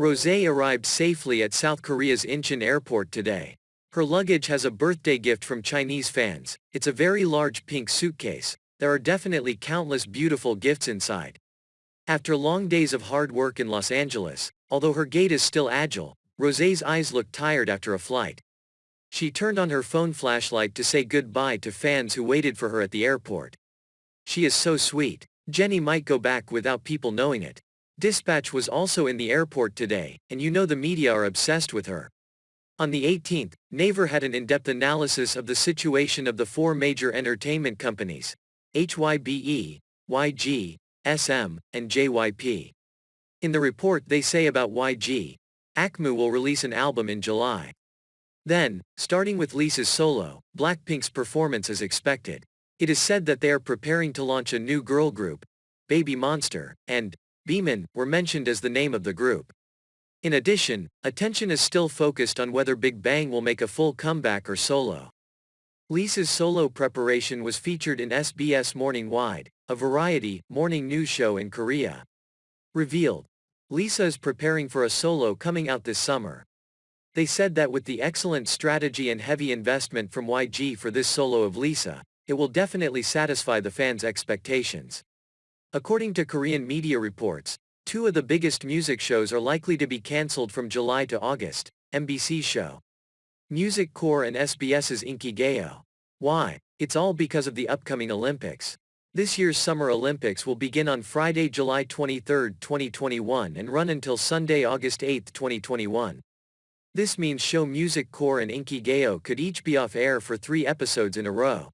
Rosé arrived safely at South Korea's Incheon airport today. Her luggage has a birthday gift from Chinese fans, it's a very large pink suitcase, there are definitely countless beautiful gifts inside. After long days of hard work in Los Angeles, although her gait is still agile, Rosé's eyes look tired after a flight. She turned on her phone flashlight to say goodbye to fans who waited for her at the airport. She is so sweet. Jennie might go back without people knowing it. Dispatch was also in the airport today, and you know the media are obsessed with her. On the 18th, Naver had an in-depth analysis of the situation of the four major entertainment companies, HYBE, YG, SM, and JYP. In the report they say about YG, AKMU will release an album in July. Then, starting with Lisa's solo, Blackpink's performance is expected. It is said that they are preparing to launch a new girl group, Baby Monster, and Beemin were mentioned as the name of the group. In addition, attention is still focused on whether Big Bang will make a full comeback or solo. Lisa's solo preparation was featured in SBS Morning Wide, a variety, morning news show in Korea. Revealed. Lisa is preparing for a solo coming out this summer. They said that with the excellent strategy and heavy investment from YG for this solo of Lisa, it will definitely satisfy the fans' expectations. According to Korean media reports, Two of the biggest music shows are likely to be cancelled from July to August, MBC's show. Music Core and SBS's Inkigayo. Why? It's all because of the upcoming Olympics. This year's Summer Olympics will begin on Friday, July 23, 2021 and run until Sunday, August 8, 2021. This means show Music Core and Inkigayo could each be off air for three episodes in a row.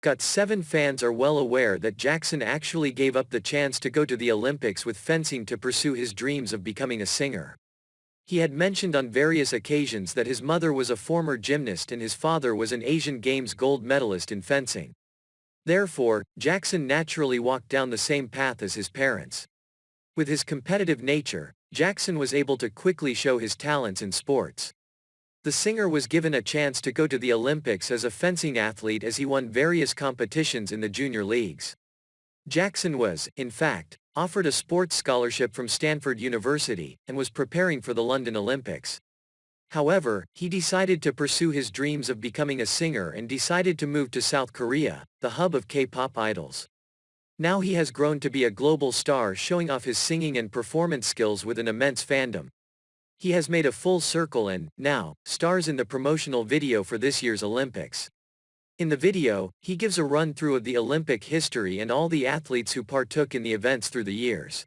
GOT7 fans are well aware that Jackson actually gave up the chance to go to the Olympics with fencing to pursue his dreams of becoming a singer. He had mentioned on various occasions that his mother was a former gymnast and his father was an Asian Games gold medalist in fencing. Therefore, Jackson naturally walked down the same path as his parents. With his competitive nature, Jackson was able to quickly show his talents in sports. The singer was given a chance to go to the Olympics as a fencing athlete as he won various competitions in the junior leagues. Jackson was, in fact, offered a sports scholarship from Stanford University and was preparing for the London Olympics. However, he decided to pursue his dreams of becoming a singer and decided to move to South Korea, the hub of K-pop idols. Now he has grown to be a global star showing off his singing and performance skills with an immense fandom. He has made a full circle and, now, stars in the promotional video for this year's Olympics. In the video, he gives a run-through of the Olympic history and all the athletes who partook in the events through the years.